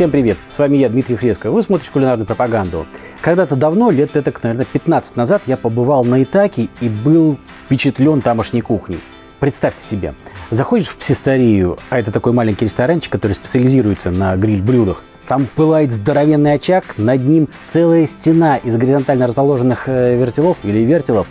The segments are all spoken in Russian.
Всем привет! С вами я, Дмитрий Фреско. Вы смотрите кулинарную пропаганду. Когда-то давно, лет это, наверное, 15 назад, я побывал на Итаке и был впечатлен тамошней кухней. Представьте себе, заходишь в псисторию, а это такой маленький ресторанчик, который специализируется на гриль-блюдах. Там пылает здоровенный очаг, над ним целая стена из горизонтально расположенных э, вертелов или вертелов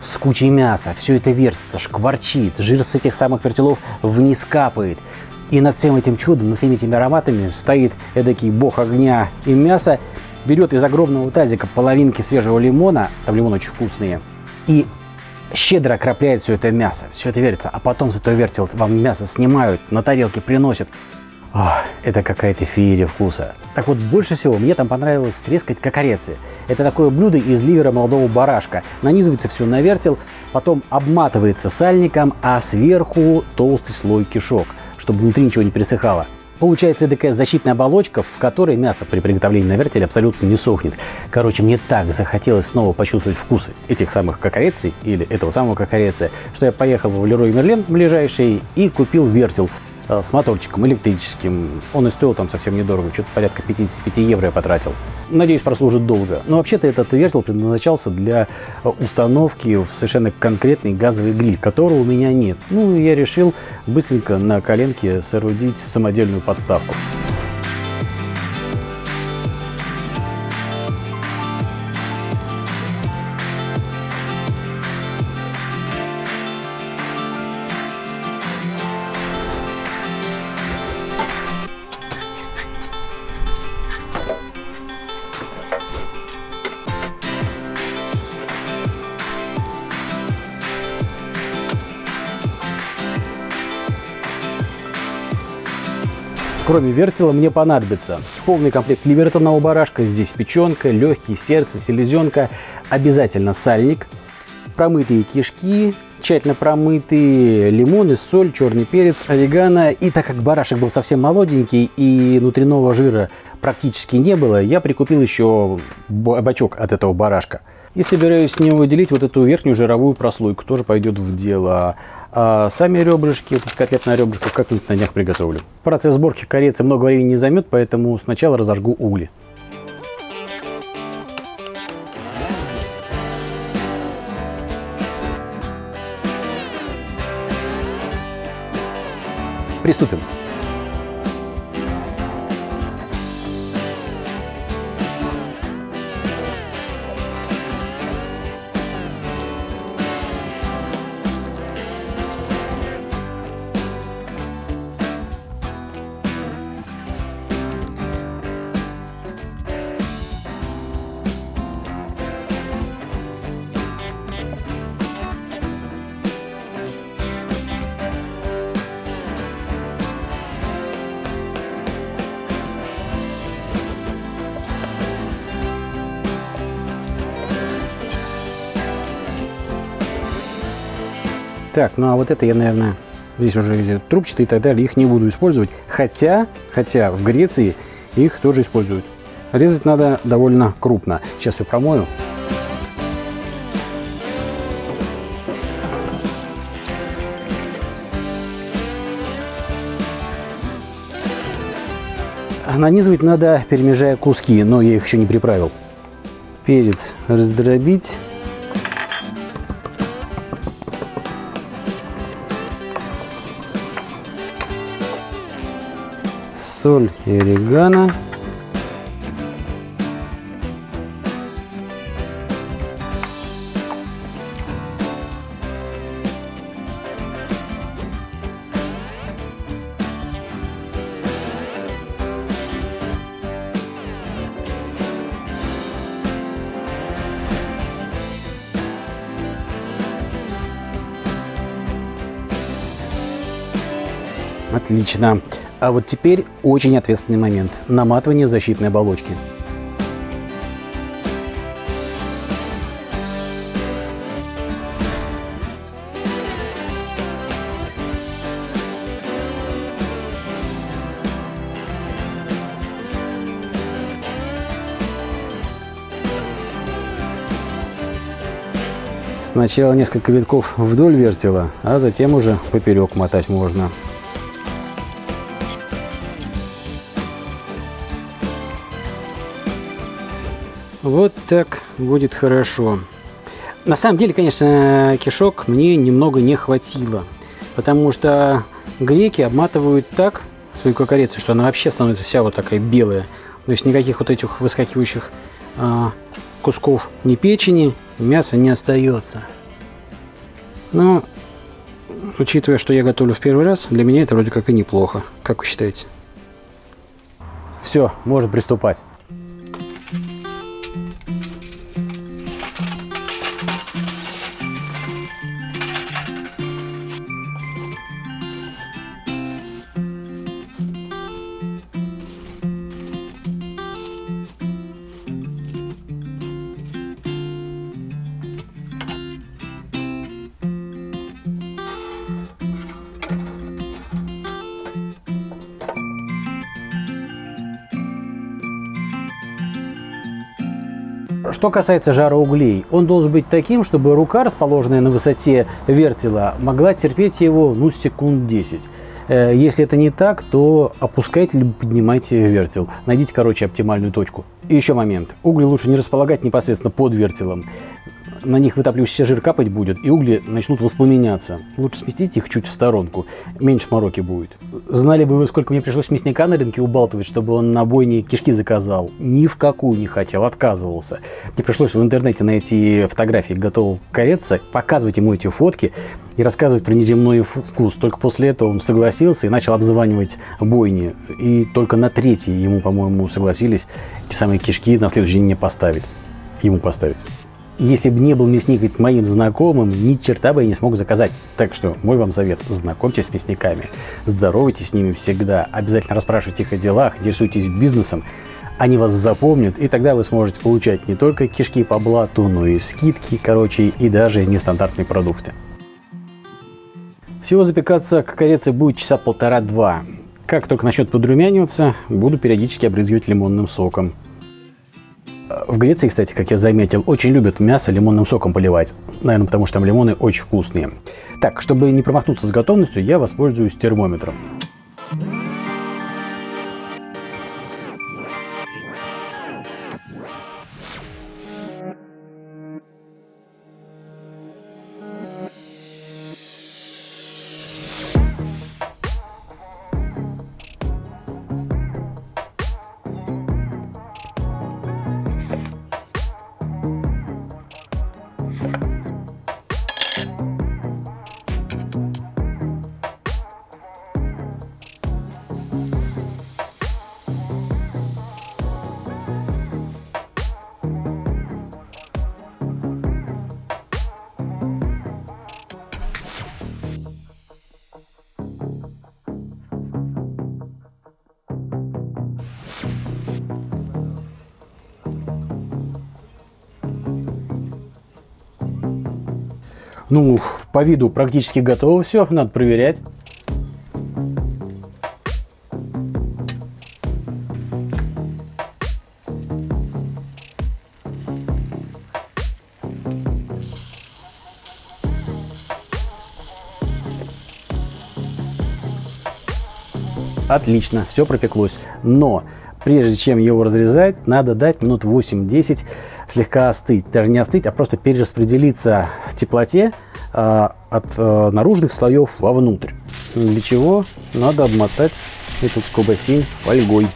с кучей мяса. Все это вертится, шкварчит, жир с этих самых вертелов вниз капает. И над всем этим чудом, над всеми этими ароматами стоит эдакий бог огня и мяса, берет из огромного тазика половинки свежего лимона, там лимоны очень вкусные, и щедро окропляет все это мясо, все это вертится, а потом с этого вертел вам мясо снимают, на тарелке приносят. Ох, это какая-то феерия вкуса. Так вот, больше всего мне там понравилось трескать кокорецы. Это такое блюдо из ливера молодого барашка. Нанизывается все на вертел, потом обматывается сальником, а сверху толстый слой кишок – чтобы внутри ничего не пересыхало. Получается такая защитная оболочка, в которой мясо при приготовлении на вертеле абсолютно не сохнет. Короче, мне так захотелось снова почувствовать вкусы этих самых кокореций или этого самого кокореция, что я поехал в Лерой Мерлен ближайший и купил вертел с моторчиком электрическим. Он и стоил там совсем недорого, что-то порядка 55 евро я потратил. Надеюсь, прослужит долго. Но вообще-то этот вертел предназначался для э, установки в совершенно конкретный газовый гриль, которого у меня нет. Ну, я решил быстренько на коленке соорудить самодельную подставку. Кроме вертела мне понадобится полный комплект ливертонного барашка, здесь печенка, легкие, сердце, селезенка, обязательно сальник, промытые кишки, тщательно промытые лимоны, соль, черный перец, орегано. И так как барашек был совсем молоденький и внутреннего жира практически не было, я прикупил еще бачок от этого барашка. И собираюсь с него выделить вот эту верхнюю жировую прослойку, тоже пойдет в дело. А сами ребрышки, эти котлетные ребрышки, как-нибудь на днях приготовлю. Процесс сборки корицы много времени не займет, поэтому сначала разожгу угли. Приступим. Так, ну а вот это я, наверное, здесь уже трубчатые и так далее, их не буду использовать. Хотя, хотя в Греции их тоже используют. Резать надо довольно крупно. Сейчас все промою. Нанизывать надо, перемежая куски, но я их еще не приправил. Перец раздробить. Соль и орегано. Отлично. А вот теперь очень ответственный момент – наматывание защитной оболочки. Сначала несколько витков вдоль вертела, а затем уже поперек мотать можно. Вот так будет хорошо. На самом деле, конечно, кишок мне немного не хватило. Потому что греки обматывают так свою кукарицу, что она вообще становится вся вот такая белая. То есть никаких вот этих выскакивающих а, кусков ни печени, ни мяса не остается. Но, учитывая, что я готовлю в первый раз, для меня это вроде как и неплохо. Как вы считаете? Все, можно приступать. Что касается жара углей, он должен быть таким, чтобы рука, расположенная на высоте вертела, могла терпеть его ну, секунд 10. Э, если это не так, то опускайте либо поднимайте вертел. Найдите, короче, оптимальную точку. И еще момент. Угли лучше не располагать непосредственно под вертелом на них вытапливающийся жир капать будет, и угли начнут воспламеняться. Лучше сместить их чуть в сторонку, меньше мороки будет. Знали бы вы, сколько мне пришлось мясника на рынке убалтывать, чтобы он на бойне кишки заказал. Ни в какую не хотел, отказывался. Мне пришлось в интернете найти фотографии готового кореца, показывать ему эти фотки и рассказывать про неземной вкус. Только после этого он согласился и начал обзванивать бойни. И только на третьей ему, по-моему, согласились эти самые кишки на следующий день не поставить. Ему поставить. Если бы не был мясник моим знакомым, ни черта бы я не смог заказать. Так что мой вам совет, знакомьтесь с мясниками, здоровайтесь с ними всегда, обязательно расспрашивайте их о делах, интересуйтесь бизнесом, они вас запомнят, и тогда вы сможете получать не только кишки по блату, но и скидки, короче, и даже нестандартные продукты. Всего запекаться кокорецы будет часа полтора-два. Как только начнет подрумяниваться, буду периодически обрызгивать лимонным соком. В Греции, кстати, как я заметил, очень любят мясо лимонным соком поливать. Наверное, потому что там лимоны очень вкусные. Так, чтобы не промахнуться с готовностью, я воспользуюсь термометром. Ну, по виду практически готово все, надо проверять. Отлично, все пропеклось. Но прежде чем его разрезать, надо дать минут 8-10 слегка остыть. Даже не остыть, а просто перераспределиться теплоте э, от э, наружных слоев вовнутрь. Для чего надо обмотать эту колбасень фольгой.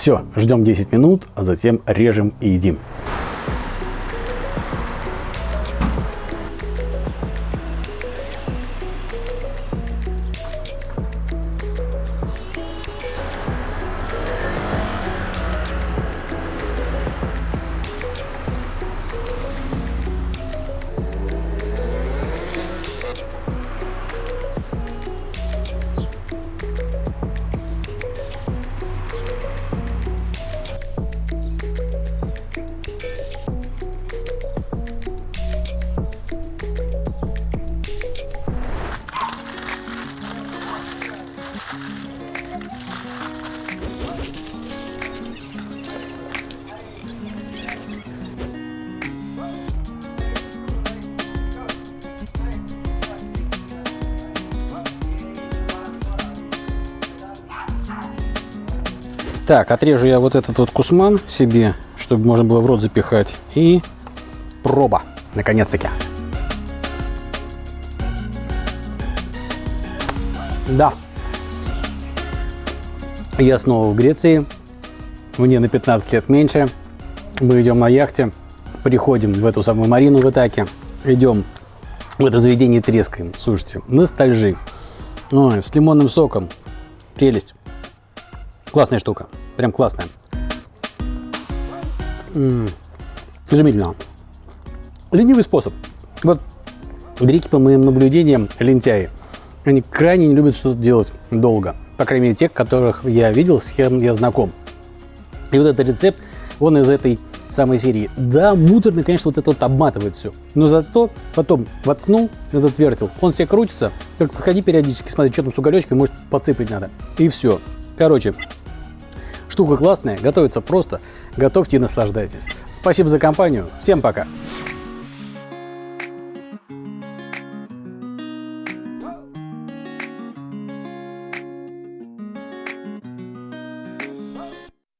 Все, ждем 10 минут, а затем режем и едим. Так, отрежу я вот этот вот кусман себе, чтобы можно было в рот запихать. И проба, наконец-таки. Да. Я снова в Греции. Мне на 15 лет меньше. Мы идем на яхте, приходим в эту самую Марину в Итаке, идем в это заведение трескаем. Слушайте, ностальжи. Ой, с лимонным соком. Прелесть. Классная штука. Прям классная. М -м, изумительно. Ленивый способ. Вот греки, по моим наблюдениям, лентяи. Они крайне не любят что-то делать долго. По крайней мере, тех, которых я видел, с кем я знаком. И вот этот рецепт, он из этой самой серии. Да, муторно, конечно, вот это вот обматывает все. Но зато потом воткнул этот вертел, он себе крутится, только подходи периодически, смотри, что там с уголечкой, может подсыпать надо. И все. Короче, штука классная, готовится просто, готовьте и наслаждайтесь. Спасибо за компанию, всем пока!